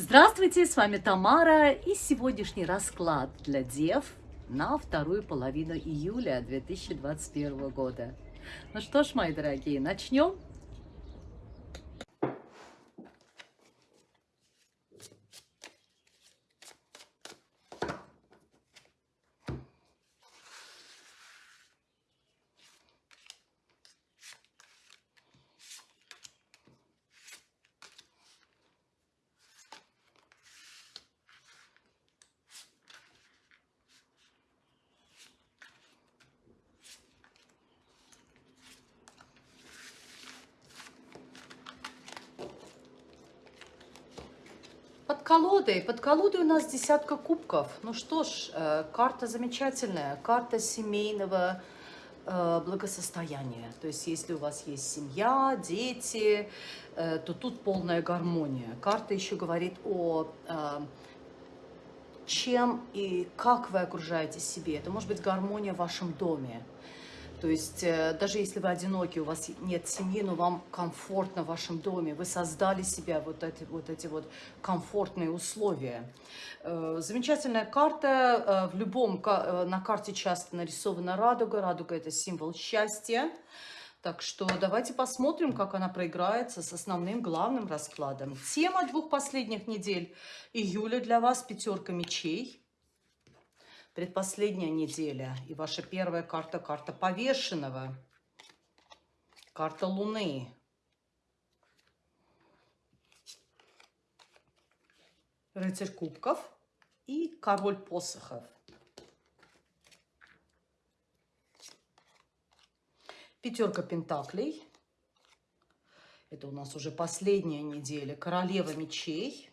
Здравствуйте, с вами Тамара и сегодняшний расклад для дев на вторую половину июля 2021 года. Ну что ж, мои дорогие, начнем? Под колодой, под колодой у нас десятка кубков. Ну что ж, э, карта замечательная, карта семейного э, благосостояния. То есть, если у вас есть семья, дети, э, то тут полная гармония. Карта еще говорит о чем и как вы окружаете себе. Это может быть гармония в вашем доме. То есть э, даже если вы одиноки, у вас нет семьи, но вам комфортно в вашем доме, вы создали себе вот эти вот, эти вот комфортные условия. Э, замечательная карта. Э, в любом, на карте часто нарисована радуга. Радуга – это символ счастья. Так что давайте посмотрим, как она проиграется с основным главным раскладом. Тема двух последних недель июля для вас – пятерка мечей предпоследняя неделя. И ваша первая карта, карта повешенного. Карта Луны. Рыцарь кубков и король посохов. Пятерка пентаклей. Это у нас уже последняя неделя. Королева мечей.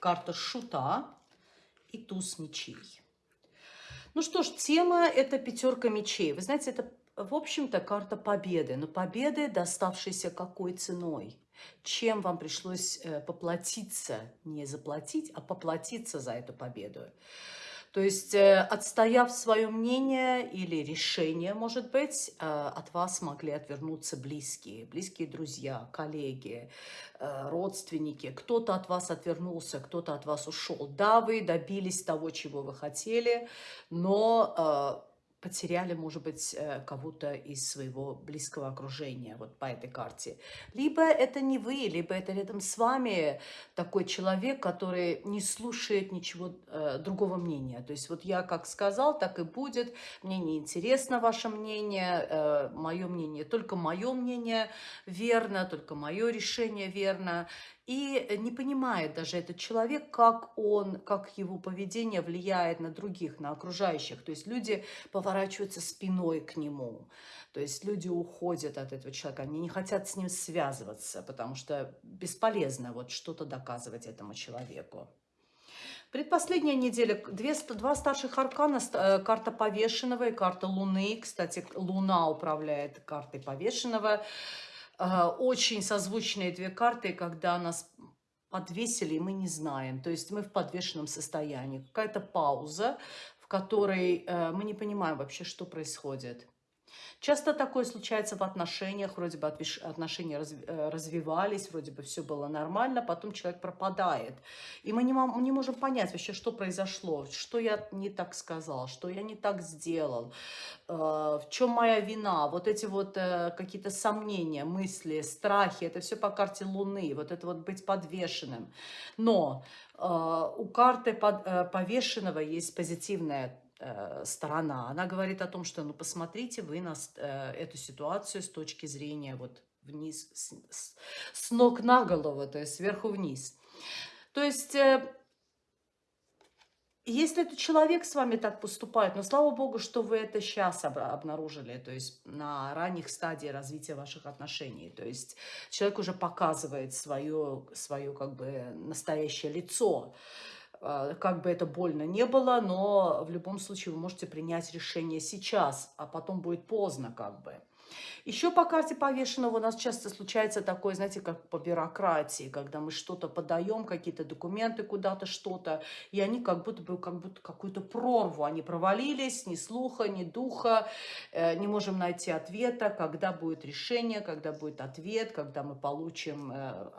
Карта шута и туз мечей. Ну что ж, тема – это пятерка мечей. Вы знаете, это, в общем-то, карта победы. Но победы, доставшейся какой ценой? Чем вам пришлось э, поплатиться, не заплатить, а поплатиться за эту победу? То есть, э, отстояв свое мнение или решение, может быть, э, от вас могли отвернуться близкие, близкие друзья, коллеги, э, родственники. Кто-то от вас отвернулся, кто-то от вас ушел. Да, вы добились того, чего вы хотели, но потеряли, может быть, э, кого-то из своего близкого окружения вот по этой карте. Либо это не вы, либо это рядом с вами такой человек, который не слушает ничего э, другого мнения. То есть вот я как сказал, так и будет. Мне не интересно ваше мнение, э, мое мнение, только мое мнение верно, только мое решение верно и не понимает даже этот человек, как он, как его поведение влияет на других, на окружающих. То есть люди поворачиваются спиной к нему. То есть люди уходят от этого человека, они не хотят с ним связываться, потому что бесполезно вот что-то доказывать этому человеку. Предпоследняя неделя, две, два старших аркана, э, карта повешенного и карта Луны. Кстати, Луна управляет картой повешенного. А, очень созвучные две карты, когда нас подвесили, и мы не знаем. То есть мы в подвешенном состоянии. Какая-то пауза, в которой э, мы не понимаем вообще, что происходит. Часто такое случается в отношениях, вроде бы отношения э, развивались, вроде бы все было нормально, потом человек пропадает. И мы не, можем понять вообще, что произошло, что я не так сказал, что я не так сделал, э, в чем моя вина. Вот эти вот э, какие-то сомнения, мысли, страхи, это все по карте Луны, вот это вот быть подвешенным. Но у карты повешенного есть позитивная сторона, она говорит о том, что, ну, посмотрите вы на э, эту ситуацию с точки зрения вот вниз, с, с, с ног на голову, то есть сверху вниз. То есть, э, если этот человек с вами так поступает, но слава богу, что вы это сейчас обнаружили, то есть на ранних стадиях развития ваших отношений, то есть человек уже показывает свое, свое как бы настоящее лицо, как бы это больно не было, но в любом случае вы можете принять решение сейчас, а потом будет поздно как бы. Еще по карте повешенного у нас часто случается такое, знаете, как по бюрократии, когда мы что-то подаем, какие-то документы куда-то, что-то, и они как будто бы как будто какую-то прорву, они провалились, ни слуха, ни духа, э, не можем найти ответа, когда будет решение, когда будет ответ, когда мы получим э,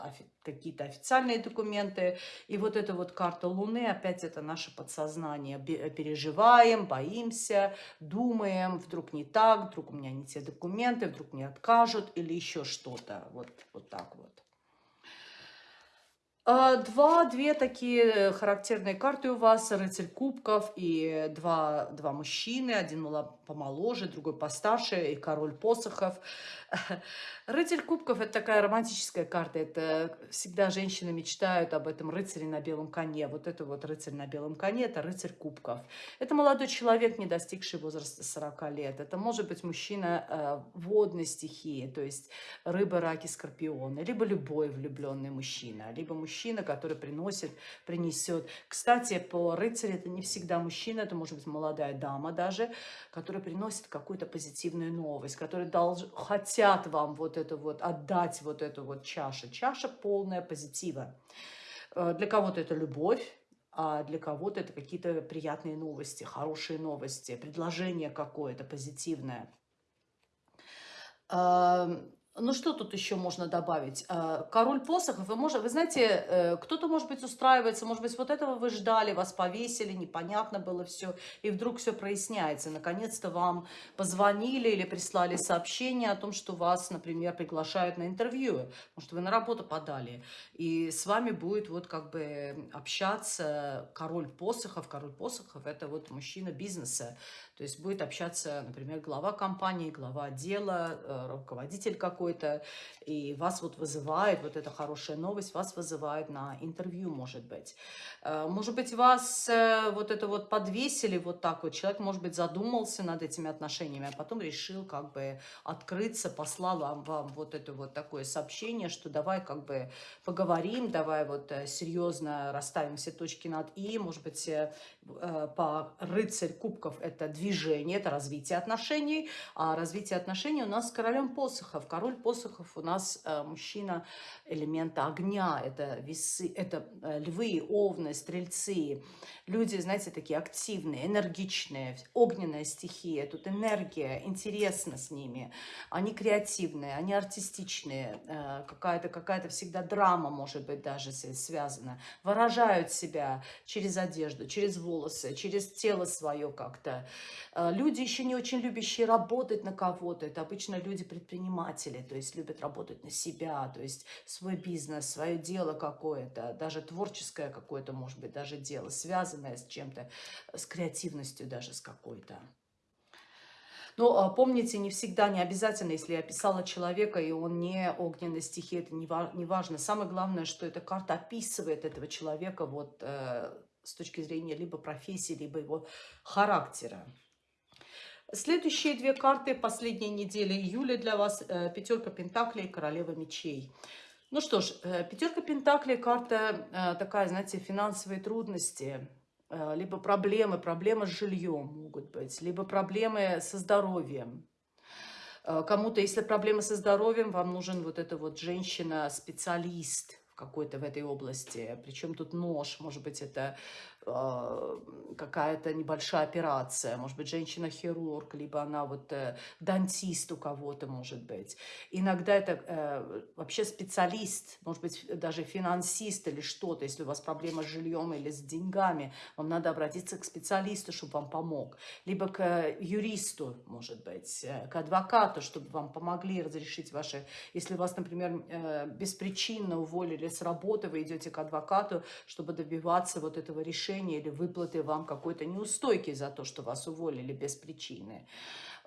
какие-то официальные документы. И вот эта вот карта Луны, опять это наше подсознание. Переживаем, боимся, думаем, вдруг не так, вдруг у меня не те документы, вдруг мне откажут или еще что-то. Вот, вот так вот. А, два, две такие характерные карты у вас, рыцарь кубков и два, два мужчины, один помоложе, другой постарше, и король посохов. Рыцарь кубков – это такая романтическая карта. Это всегда женщины мечтают об этом рыцаре на белом коне. Вот это вот рыцарь на белом коне – это рыцарь кубков. Это молодой человек, не достигший возраста 40 лет. Это может быть мужчина э, водной стихии, то есть рыба, раки, скорпионы. Либо любой влюбленный мужчина. Либо мужчина, который приносит, принесет. Кстати, по рыцарю это не всегда мужчина, это может быть молодая дама даже, которая приносит какую-то позитивную новость, которые долж... хотят вам вот это вот, отдать вот эту вот чашу. Чаша полная позитива. Э, для кого-то это любовь, а для кого-то это какие-то приятные новости, хорошие новости, предложение какое-то позитивное. Ну, что тут еще можно добавить? Э, король посохов, вы, можете, вы знаете, э, кто-то, может быть, устраивается, может быть, вот этого вы ждали, вас повесили, непонятно было все, и вдруг все проясняется. Наконец-то вам позвонили или прислали сообщение о том, что вас, например, приглашают на интервью, может, вы на работу подали, и с вами будет вот как бы общаться король посохов. Король посохов – это вот мужчина бизнеса, то есть будет общаться, например, глава компании, глава отдела, э, руководитель какой-то, и вас вот вызывает, вот эта хорошая новость, вас вызывает на интервью, может быть. Э, может быть, вас э, вот это вот подвесили вот так вот, человек, может быть, задумался над этими отношениями, а потом решил как бы открыться, послал вам, вам вот это вот такое сообщение, что давай как бы поговорим, давай вот серьезно расставим все точки над «и», может быть, по рыцарь кубков это движение, это развитие отношений. А развитие отношений у нас с королем посохов. Король посохов у нас э, мужчина элемента огня. Это весы, это э, львы, овны, стрельцы. Люди, знаете, такие активные, энергичные, огненная стихия. Тут энергия, интересно с ними. Они креативные, они артистичные. Э, какая-то какая, -то, всегда драма, может быть, даже связана. Выражают себя через одежду, через волосы, через тело свое как-то. Люди еще не очень любящие работать на кого-то. Это обычно люди-предприниматели, то есть любят работать на себя, то есть свой бизнес, свое дело какое-то, даже творческое какое-то, может быть, даже дело, связанное с чем-то, с креативностью даже с какой-то. Но а, помните, не всегда, не обязательно, если я описала человека, и он не огненной стихии, это не, важно. Самое главное, что эта карта описывает этого человека вот э, с точки зрения либо профессии, либо его характера. Следующие две карты последней недели июля для вас. Э, пятерка Пентаклей Королева Мечей. Ну что ж, э, пятерка Пентаклей, карта э, такая, знаете, финансовые трудности, либо проблемы, проблемы с жильем могут быть, либо проблемы со здоровьем. Кому-то, если проблемы со здоровьем, вам нужен вот эта вот женщина-специалист какой-то в этой области. Причем тут нож, может быть, это какая-то небольшая операция, может быть, женщина-хирург, либо она вот э, дантист у кого-то, может быть. Иногда это э, вообще специалист, может быть, даже финансист или что-то, если у вас проблема с жильем или с деньгами, вам надо обратиться к специалисту, чтобы вам помог. Либо к юристу, может быть, э, к адвокату, чтобы вам помогли разрешить ваши... Если вас, например, э, беспричинно уволили с работы, вы идете к адвокату, чтобы добиваться вот этого решения, повышения или выплаты вам какой-то неустойки за то, что вас уволили без причины.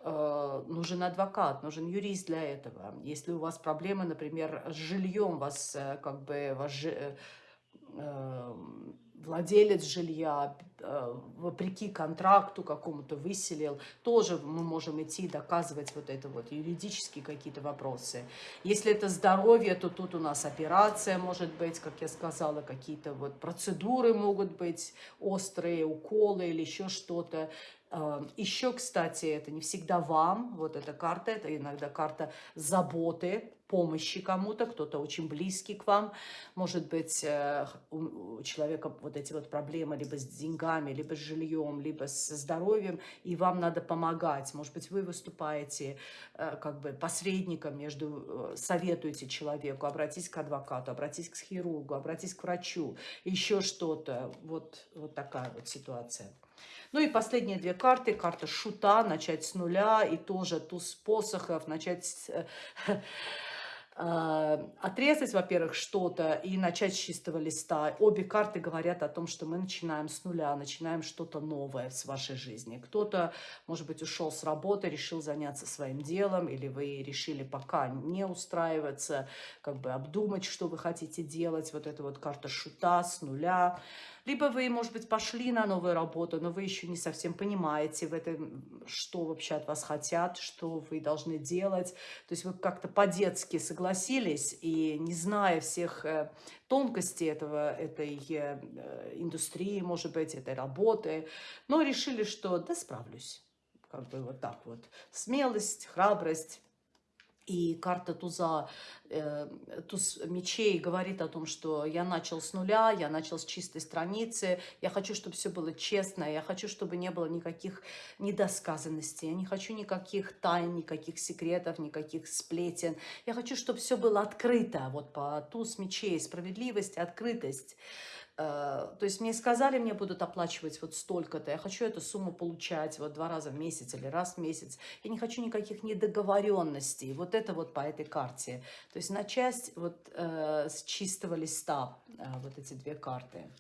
Э, нужен адвокат, нужен юрист для этого. Если у вас проблемы, например, с жильем, вас э, как бы ваш, э, владелец жилья, э, вопреки контракту какому-то выселил, тоже мы можем идти доказывать вот это вот, юридические какие-то вопросы. Если это здоровье, то тут у нас операция может быть, как я сказала, какие-то вот процедуры могут быть, острые уколы или еще что-то. Э, еще, кстати, это не всегда вам, вот эта карта, это иногда карта заботы, помощи кому-то, кто-то очень близкий к вам. Может быть, э, у человека вот эти вот проблемы либо с деньгами, либо с жильем, либо с здоровьем, и вам надо помогать. Может быть, вы выступаете э, как бы посредником между, советуете человеку, обратись к адвокату, обратись к хирургу, обратись к врачу, еще что-то. Вот, вот такая вот ситуация. Ну и последние две карты. Карта шута, начать с нуля. И тоже туз посохов, начать э, отрезать, во-первых, что-то и начать с чистого листа. Обе карты говорят о том, что мы начинаем с нуля, начинаем что-то новое в вашей жизни. Кто-то, может быть, ушел с работы, решил заняться своим делом, или вы решили пока не устраиваться, как бы обдумать, что вы хотите делать. Вот эта вот карта шута с нуля. Либо вы, может быть, пошли на новую работу, но вы еще не совсем понимаете в этом, что вообще от вас хотят, что вы должны делать. То есть вы как-то по-детски согласились и не зная всех э, тонкостей этого, этой э, индустрии, может быть, этой работы, но решили, что да, справлюсь. Как бы вот так вот. Смелость, храбрость и карта туза, э, туз мечей говорит о том, что я начал с нуля, я начал с чистой страницы, я хочу, чтобы все было честно, я хочу, чтобы не было никаких недосказанностей, я не хочу никаких тайн, никаких секретов, никаких сплетен. Я хочу, чтобы все было открыто, вот по туз мечей, справедливость, открытость. Э, то есть мне сказали, мне будут оплачивать вот столько-то, я хочу эту сумму получать вот два раза в месяц или раз в месяц. Я не хочу никаких недоговоренностей. Вот вот по этой карте. То есть на часть вот э, с чистого листа э, вот эти две карты.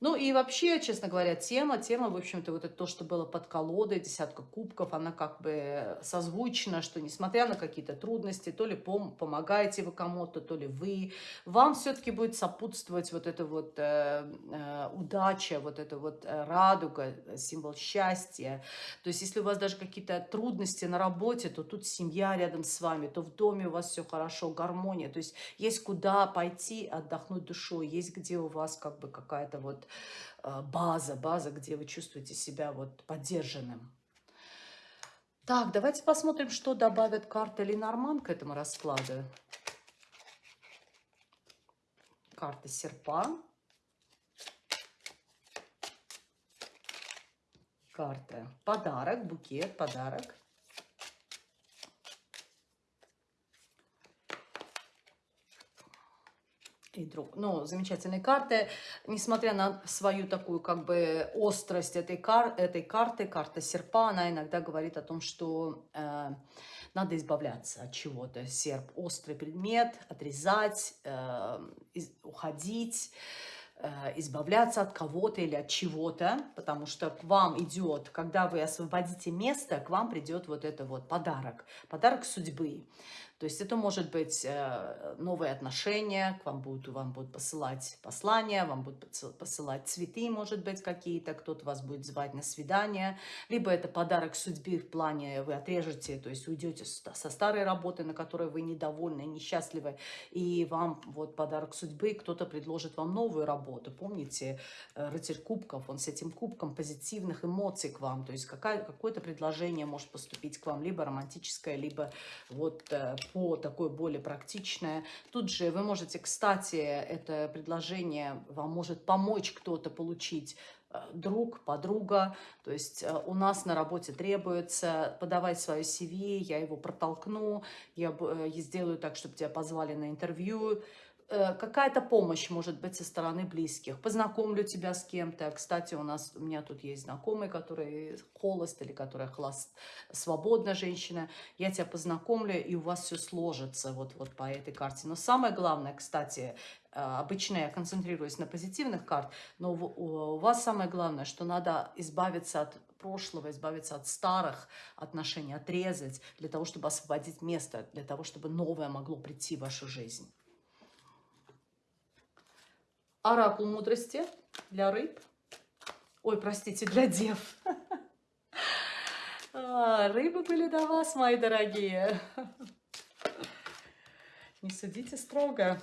Ну и вообще, честно говоря, тема, тема, в общем-то, вот это то, что было под колодой, десятка кубков, она как бы созвучна, что несмотря на какие-то трудности, то ли пом помогаете вы кому-то, то ли вы, вам все-таки будет сопутствовать вот эта вот э, э, удача, вот эта вот э, радуга, символ счастья. То есть если у вас даже какие-то трудности на работе, то тут семья рядом с вами, то в доме у вас все хорошо, гармония. То есть есть куда пойти отдохнуть душой, есть где у вас как бы какая-то вот база, база, где вы чувствуете себя вот поддержанным. Так, давайте посмотрим, что добавят карта Ленорман к этому раскладу. Карта серпа. Карта подарок, букет, подарок. И друг. Ну, замечательные карты. Несмотря на свою такую как бы острость этой, кар этой карты, карта серпа, она иногда говорит о том, что э, надо избавляться от чего-то. Серп – острый предмет, отрезать, э, из, уходить э, избавляться от кого-то или от чего-то, потому что к вам идет, когда вы освободите место, к вам придет вот это вот подарок, подарок судьбы. То есть это может быть э, новые отношения, к вам будут, вам будут посылать послания, вам будут посылать цветы, может быть, какие-то, кто-то вас будет звать на свидание, либо это подарок судьбы в плане вы отрежете, то есть уйдете со старой работы, на которой вы недовольны, несчастливы, и вам вот подарок судьбы, кто-то предложит вам новую работу. Помните, э, рыцарь кубков, он с этим кубком позитивных эмоций к вам, то есть какое-то предложение может поступить к вам, либо романтическое, либо вот э, по такое более практичное. Тут же вы можете, кстати, это предложение вам может помочь кто-то получить э, друг, подруга. То есть э, у нас на работе требуется подавать свое CV, я его протолкну, я э, сделаю так, чтобы тебя позвали на интервью, какая-то помощь может быть со стороны близких. Познакомлю тебя с кем-то. Кстати, у нас у меня тут есть знакомый, который холост или которая холост, свободная женщина. Я тебя познакомлю, и у вас все сложится вот, вот по этой карте. Но самое главное, кстати, э, обычно я концентрируюсь на позитивных карт, но у вас самое главное, что надо избавиться от прошлого, избавиться от старых отношений, отрезать, для того, чтобы освободить место, для того, чтобы новое могло прийти в вашу жизнь. Оракул мудрости для рыб. Ой, простите, для дев. А, рыбы были до вас, мои дорогие. Не судите строго.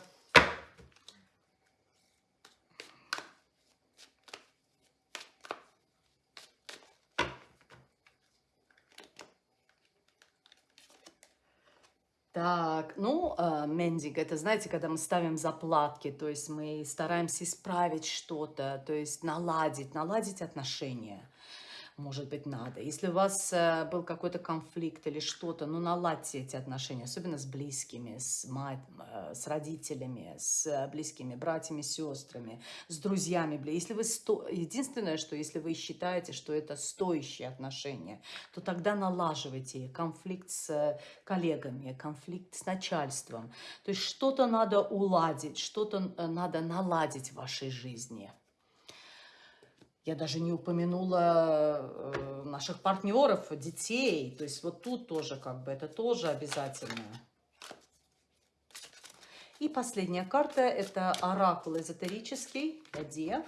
Так, ну, э, мендинг, это, знаете, когда мы ставим заплатки, то есть мы стараемся исправить что-то, то есть наладить, наладить отношения может быть, надо. Если у вас э, был какой-то конфликт или что-то, ну, наладьте эти отношения, особенно с близкими, с, мать, э, с родителями, с близкими братьями, сестрами, с друзьями. Если вы сто... Единственное, что если вы считаете, что это стоящие отношения, то тогда налаживайте конфликт с коллегами, конфликт с начальством. То есть что-то надо уладить, что-то э, надо наладить в вашей жизни. Я даже не упомянула э, наших партнеров, детей. То есть вот тут тоже как бы это тоже обязательно. И последняя карта – это оракул эзотерический для дев.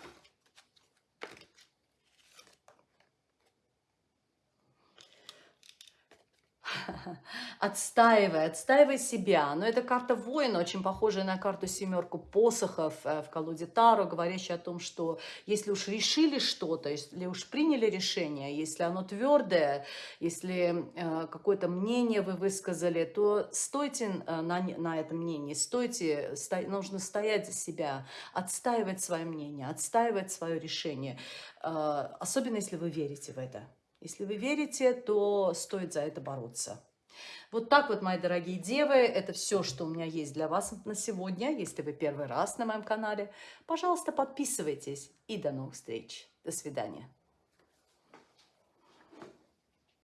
отстаивай, отстаивай себя. Но это карта воина, очень похожая на карту семерку посохов э, в колоде Таро, говорящая о том, что если уж решили что-то, если уж приняли решение, если оно твердое, если э, какое-то мнение вы высказали, то стойте э, на, на этом мнении, стойте, сто, нужно стоять за себя, отстаивать свое мнение, отстаивать свое решение, особенно если вы верите в это. Если вы верите, то стоит за это бороться. Вот так вот, мои дорогие девы, это все, что у меня есть для вас на сегодня. Если вы первый раз на моем канале, пожалуйста, подписывайтесь. И до новых встреч. До свидания.